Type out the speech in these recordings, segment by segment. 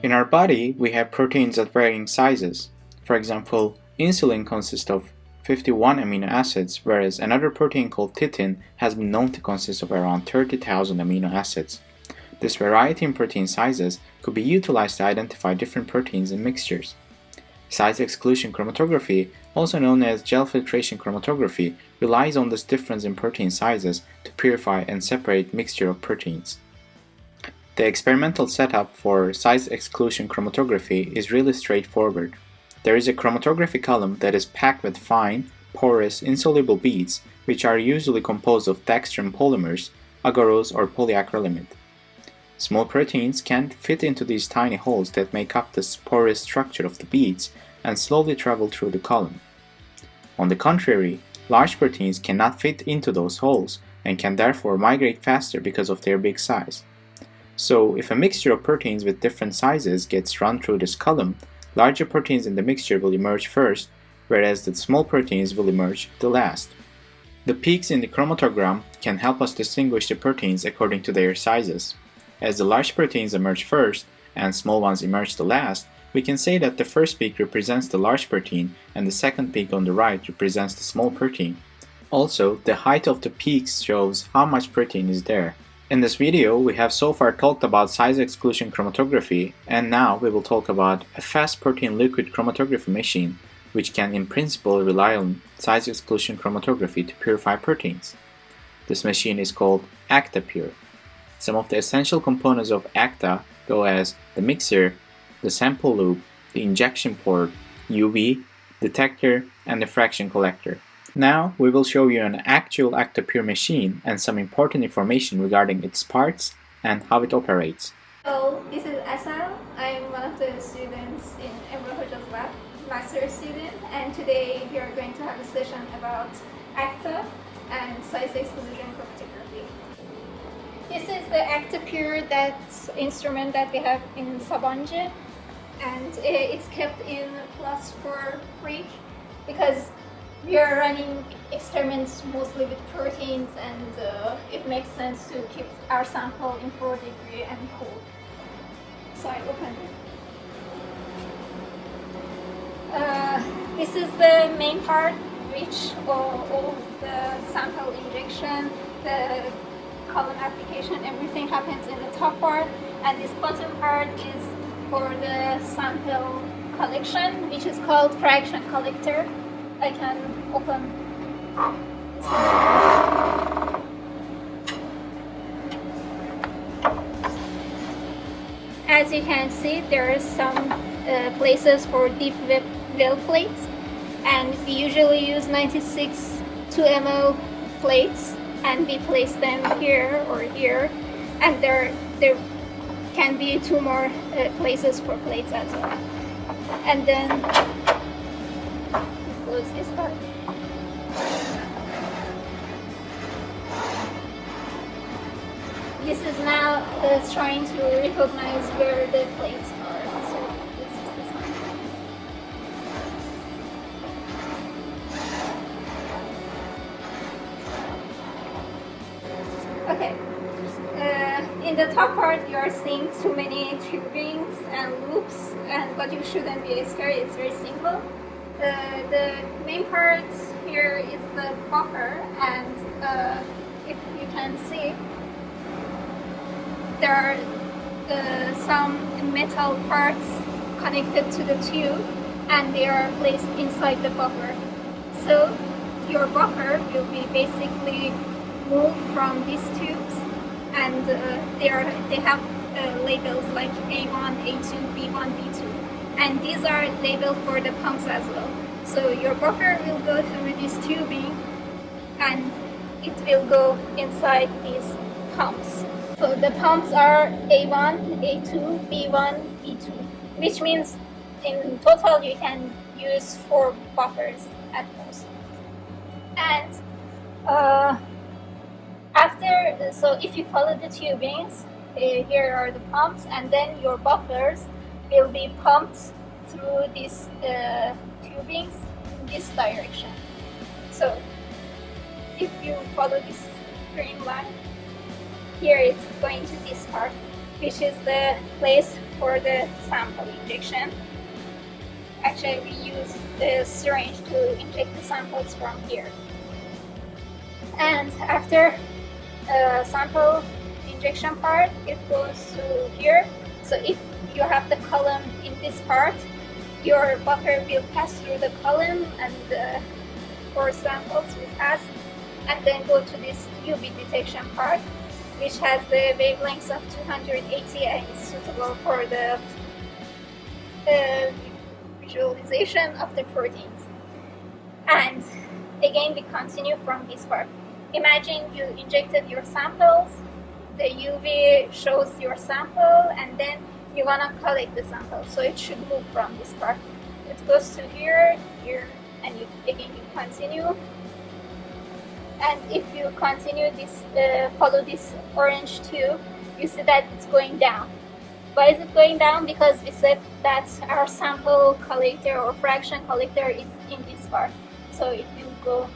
In our body, we have proteins at varying sizes. For example, insulin consists of 51 amino acids, whereas another protein called titin has been known to consist of around 30,000 amino acids. This variety in protein sizes could be utilized to identify different proteins in mixtures. Size exclusion chromatography, also known as gel filtration chromatography, relies on this difference in protein sizes to purify and separate mixture of proteins. The experimental setup for size exclusion chromatography is really straightforward. There is a chromatography column that is packed with fine, porous, insoluble beads which are usually composed of dextran polymers, agarose or polyacrylamide. Small proteins can fit into these tiny holes that make up the porous structure of the beads and slowly travel through the column. On the contrary, large proteins cannot fit into those holes and can therefore migrate faster because of their big size. So if a mixture of proteins with different sizes gets run through this column, larger proteins in the mixture will emerge first, whereas the small proteins will emerge the last. The peaks in the chromatogram can help us distinguish the proteins according to their sizes. As the large proteins emerge first and small ones emerge the last, we can say that the first peak represents the large protein and the second peak on the right represents the small protein. Also, the height of the peaks shows how much protein is there. In this video, we have so far talked about size exclusion chromatography and now we will talk about a fast protein liquid chromatography machine which can in principle rely on size exclusion chromatography to purify proteins. This machine is called ÄKTA pure. Some of the essential components of ÄKTA go as the mixer, the sample loop, the injection port, UV, detector, and the fraction collector. Now we will show you an actual ÄKTA pure machine and some important information regarding its parts and how it operates. Hello, this is Asal. I'm one of the students in Emre Hoca's lab, master student, and today we are going to have a session about ÄKTA and size exclusion chromatography. This is the ÄKTA pure that instrument that we have in Sabancı and it's kept in plus 4 fridge because we are running experiments mostly with proteins and uh, it makes sense to keep our sample in 4 degree and cool. So I open it. Uh, this is the main part which all, all the sample injection, the column application, everything happens in the top part and this bottom part is for the sample collection which is called fraction collector I can open. As you can see, there are some uh, places for deep well plates and we usually use 96 2 ml plates and we place them here or here and there there can be two more uh, places for plates as well and then close this part. This is now uh, trying to recognize where the plates are. So this is the sign. Okay. Uh, in the top part you are seeing too many tubings and loops and but you shouldn't be scared, it's very simple. Uh, the main part here is the buffer and uh, if you can see there are uh, some metal parts connected to the tube and they are placed inside the buffer so your buffer will be basically moved from these tubes and uh, they are they have uh, labels like A1, A2, B1, B2 and these are labeled for the pumps as well. So your buffer will go through this tubing and it will go inside these pumps. So the pumps are A1, A2, B1, B2, which means in total you can use four buffers at most. And uh, after, so if you follow the tubings, uh, here are the pumps and then your buffers will be pumped through this uh, in this direction. So if you follow this green line, here it's going to this part, which is the place for the sample injection. Actually, we use the syringe to inject the samples from here. And after uh, sample injection part, it goes to here. So if you have the column in this part, your buffer will pass through the column and uh, the four samples will pass and then go to this UV detection part which has the wavelengths of 280 and is suitable for the, the visualization of the proteins. And again we continue from this part. Imagine you injected your samples, the UV shows your sample and then you want to collect the sample. So it should move from this part. It goes to here, here and you, again you continue. And if you continue this uh, follow this orange tube you see that it's going down. Why is it going down? Because we said that our sample collector or fraction collector is in this part. So it will go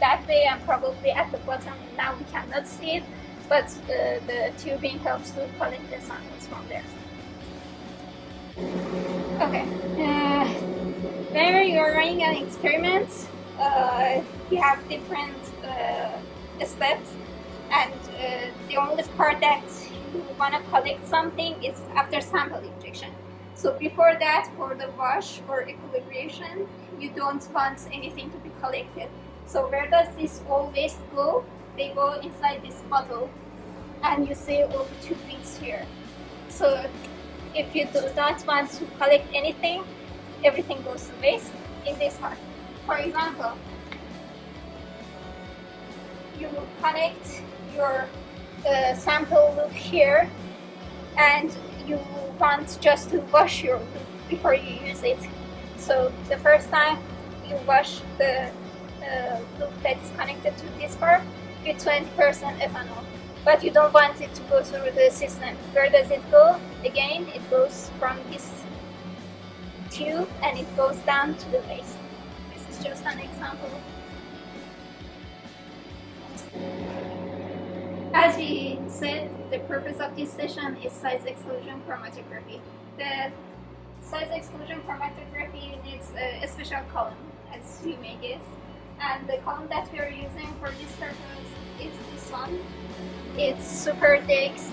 that way and probably at the bottom. Now we cannot see it but uh, the tubing helps to collect the samples from okay uh, whenever you're running an experiment uh, you have different uh, steps and uh, the only part that you want to collect something is after sample injection. So before that, for the wash or equilibration, you don't want anything to be collected. So where does this all waste go? They go inside this bottle and you see all the two bits here. So if you do not want to collect anything, everything goes to waste in this part. For example, you connect your uh, sample loop here and you want just to wash your loop before you use it. So the first time you wash the uh, loop that is connected to this part with 20% ethanol. But you don't want it to go through the system. Where does it go? Again, it goes from this tube and it goes down to the base. This is just an example As we said, the purpose of this session is size exclusion chromatography. The size exclusion chromatography needs a, special column, as you may guess. And the column that we are using for this purpose is this one. It's Superdex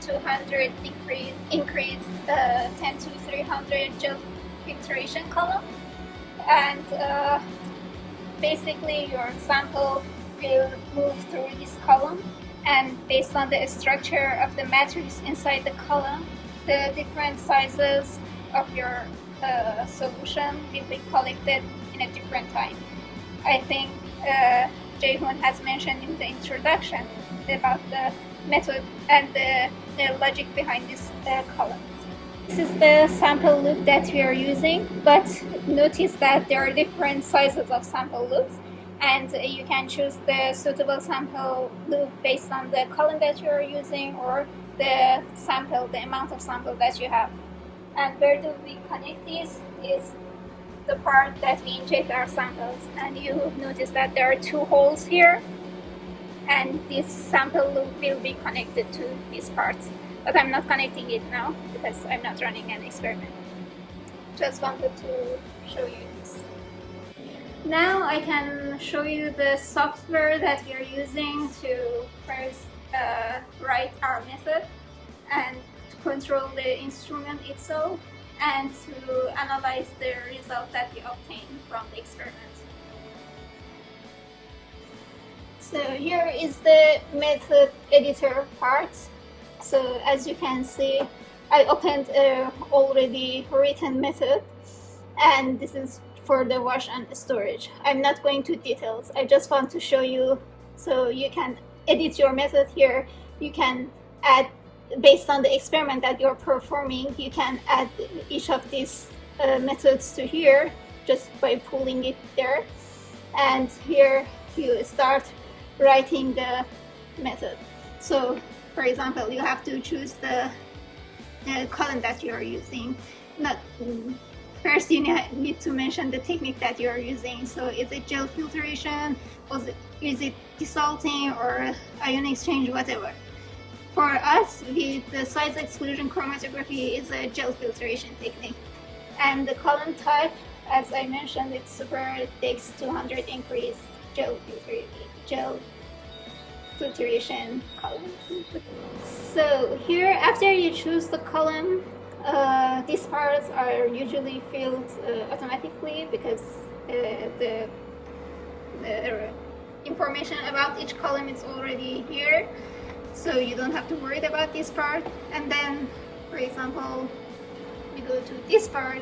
200 decrease, increase uh, 10 to 300 gel filtration column. And uh, basically your sample will move through this column and based on the structure of the matrix inside the column, the different sizes of your uh, solution will be collected in a different time. I think uh, Jehun has mentioned in the introduction about the method and the, the logic behind these uh, columns. This is the sample loop that we are using, but notice that there are different sizes of sample loops and you can choose the suitable sample loop based on the column that you are using or the sample, the amount of sample that you have. And where do we connect this is the part that we inject our samples. And you notice that there are two holes here. And this sample loop will be connected to these parts. But I'm not connecting it now because I'm not running an experiment. Just wanted to show you this. Now I can show you the software that we are using to first uh, write our method and to control the instrument itself and to analyze the result that we obtain from the experiment. So here is the method editor part. So as you can see, I opened a already written method and this is for the wash and storage. I'm not going to details. I just want to show you so you can edit your method here. You can add, based on the experiment that you're performing, you can add each of these uh, methods to here just by pulling it there. And here you start writing the method. So for example, you have to choose the, the column that you are using. Not First, you need to mention the technique that you're using. So is it gel filtration, or is it desalting or ion exchange, whatever. For us, the, the size exclusion chromatography is a gel filtration technique. And the column type, as I mentioned, it's super Dex 200 increase gel, gel filtration column. So here, after you choose the column, uh, these parts are usually filled uh, automatically because uh, the, the information about each column is already here so you don't have to worry about this part. And then for example you go to this part.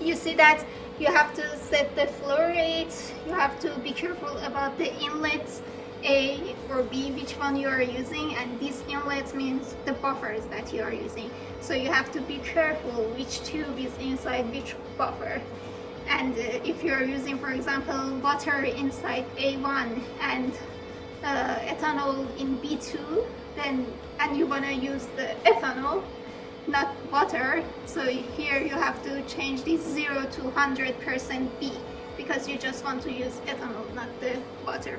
You see that you have to set the flow rate you have to be careful about the inlets a or B which one you are using. And these inlets means the buffers that you are using. So you have to be careful which tube is inside which buffer. And if you're using for example water inside A1 and uh, ethanol in B2 then and you want to use the ethanol not water. So here you have to change this 0 to 100% B because you just want to use ethanol not the water.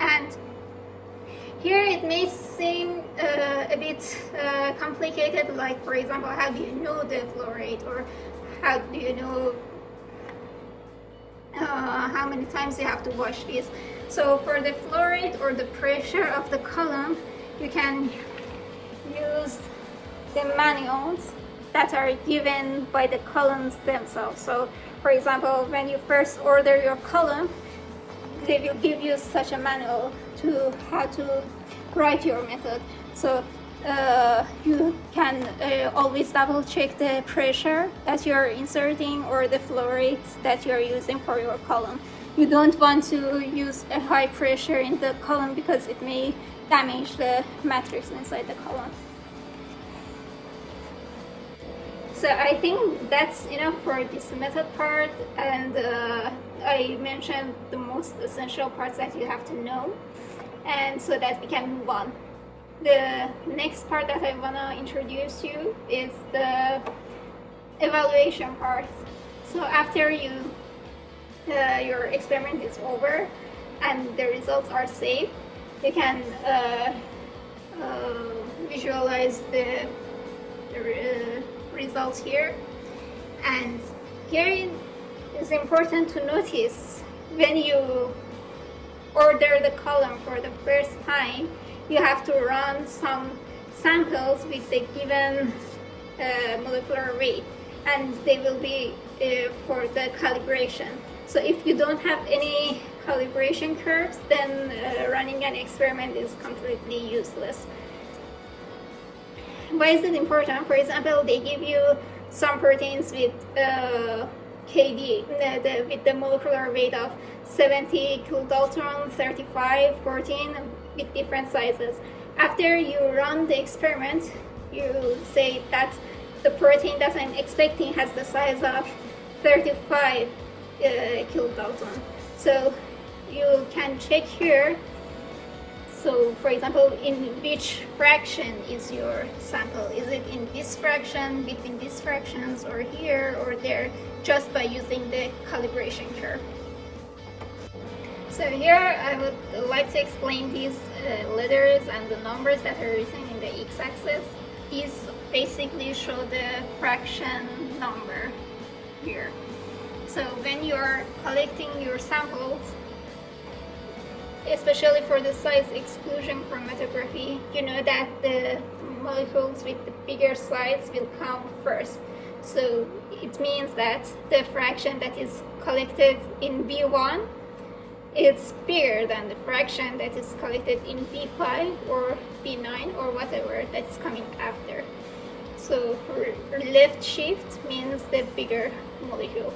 And here it may seem uh, a bit uh, complicated like for example how do you know the flow rate or how do you know uh, how many times you have to wash this so for the flow rate or the pressure of the column you can use the manuals that are given by the columns themselves. So for example when you first order your column they will give you such a manual to how to write your method. So uh, you can uh, always double check the pressure that you're inserting or the flow rate that you're using for your column. You don't want to use a high pressure in the column because it may damage the matrix inside the column. So I think that's enough for this method part and uh, I mentioned the most essential parts that you have to know. And so that we can move on. The next part that I want to introduce you is the evaluation part. So after you uh, your experiment is over and the results are safe, you can uh, uh, visualize the, the results here and here it is important to notice when you order the column for the first time you have to run some samples with the given uh, molecular weight and they will be uh, for the calibration so if you don't have any calibration curves then uh, running an experiment is completely useless why is it important? For example, they give you some proteins with uh, KD, the, the, with the molecular weight of 70 kilodalton, 35, 14, with different sizes. After you run the experiment, you say that the protein that I'm expecting has the size of 35 uh, kilodalton. So you can check here so for example, in which fraction is your sample? Is it in this fraction, between these fractions, or here or there, just by using the calibration curve? So here I would like to explain these uh, letters and the numbers that are written in the x-axis. These basically show the fraction number here. So when you're collecting your samples, especially for the size exclusion chromatography, you know that the molecules with the bigger size will come first. So it means that the fraction that is collected in B1 is bigger than the fraction that is collected in B5 or B9 or whatever that's coming after. So left shift means the bigger molecule.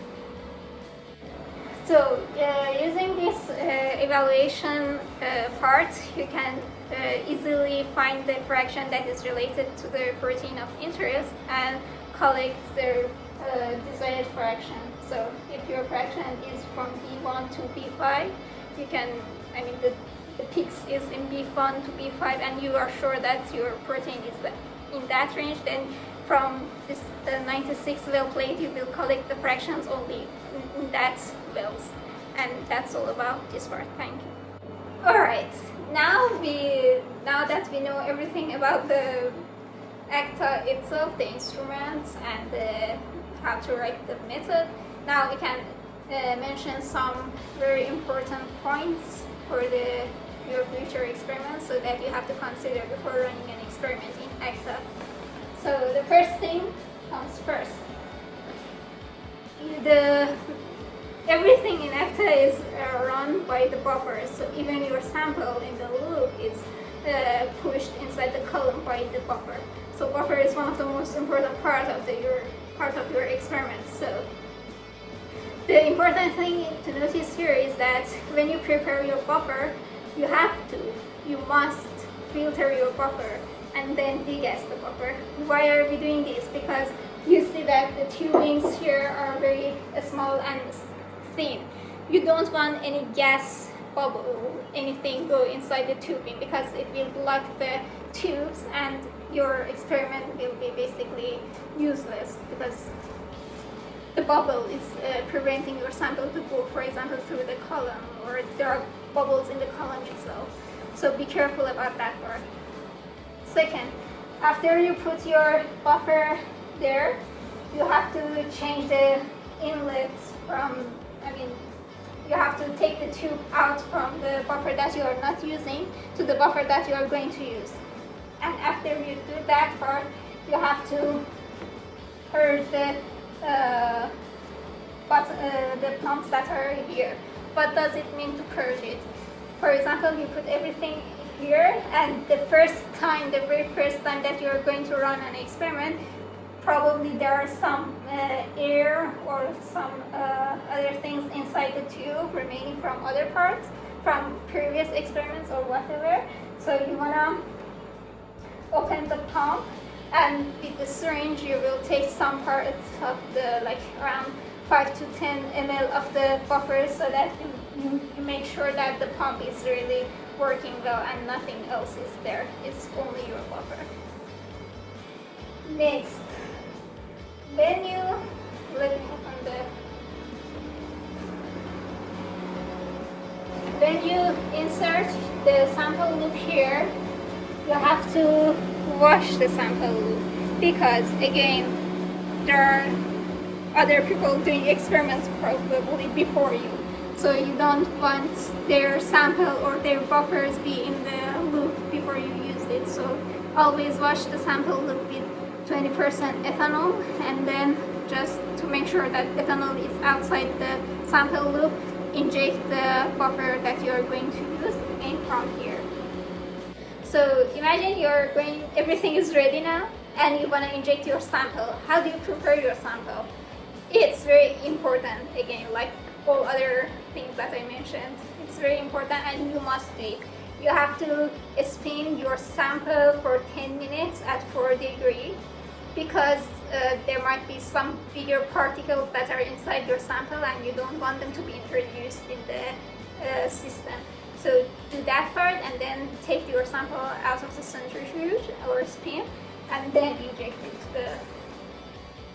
So uh, using this uh, evaluation uh, part, you can uh, easily find the fraction that is related to the protein of interest and collect the uh, desired fraction. So if your fraction is from B1 to B5, you can, I mean the, the peaks is in B1 to B5 and you are sure that your protein is in that range, then from this the 96 well plate you will collect the fractions only in, that wells. And that's all about this part. Thank you. All right. Now we now that we know everything about the ÄKTA itself, the instruments and the, how to write the method, now we can uh, mention some very important points for the your future experiments so that you have to consider before running an experiment in ÄKTA. So the first thing comes first. The everything in ÄKTA is uh, run by the buffer, so even your sample in the loop is uh, pushed inside the column by the buffer. So buffer is one of the most important part of the, your part of your experiment. So the important thing to notice here is that when you prepare your buffer, you have to, you must filter your buffer and then degas the buffer. Why are we doing this? Because you see that the tubings here are very small and thin. You don't want any gas bubble, anything go inside the tubing because it will block the tubes and your experiment will be basically useless because the bubble is uh, preventing your sample to go, for example, through the column or there are bubbles in the column itself. So be careful about that part. Second, after you put your buffer there, you have to change the inlet from, I mean, you have to take the tube out from the buffer that you are not using to the buffer that you are going to use. And after you do that part, you have to purge the uh, but uh, the pumps that are here. What does it mean to purge it? For example, you put everything here and the first time, the very first time that you're going to run an experiment, probably there are some uh, air or some uh, other things inside the tube remaining from other parts, from previous experiments or whatever. So you wanna open the pump and with the syringe you will take some part of the like around 5 to 10 ml of the buffer so that you, you, make sure that the pump is really working well and nothing else is there. It's only your buffer. Next when you let me open the when you insert the sample loop here you have to wash the sample because again there are other people doing experiments probably before you. So you don't want their sample or their buffers be in the loop before you use it. So always wash the sample loop with 20% ethanol and then just to make sure that ethanol is outside the sample loop inject the buffer that you are going to use in from here so imagine you're going, everything is ready now and you want to inject your sample. How do you prepare your sample? It's very important again, like all other things that I mentioned. It's very important and you must do it. You have to spin your sample for 10 minutes at 4 degrees because uh, there might be some bigger particles that are inside your sample and you don't want them to be introduced in the uh, system. So do that part and then take your sample out of the centrifuge or spin and then inject it to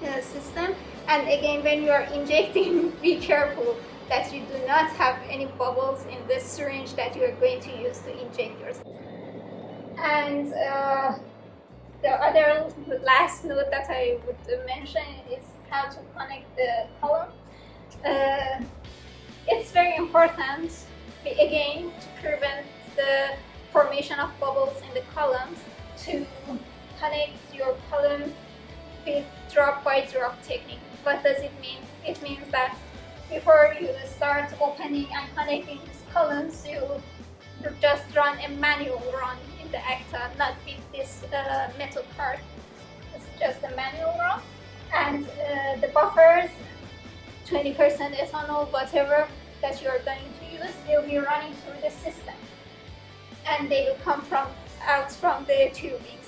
the system. And again, when you are injecting, be careful that you do not have any bubbles in the syringe that you are going to use to inject yourself. And uh, the other last note that I would mention is how to connect the column. Uh, it's very important again to prevent the formation of bubbles in the columns to connect your column with drop by drop technique. What does it mean? It means that before you start opening and connecting these columns, you just run a manual run in the ÄKTA, not with this uh, metal part. It's just a manual run. And uh, the buffers, 20% ethanol, whatever that you are going use will be running through the system. And they will come from out from the tubings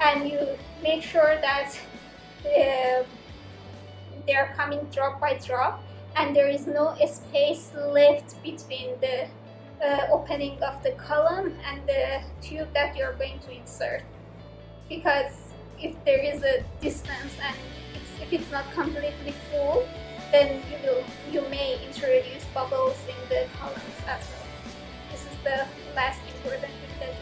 and you make sure that uh, they are coming drop by drop. And there is no space left between the uh, opening of the column and the tube that you're going to insert. Because if there is a distance and it's, if it's not completely full then you will you may introduce bubbles in the columns as well. This is the last important because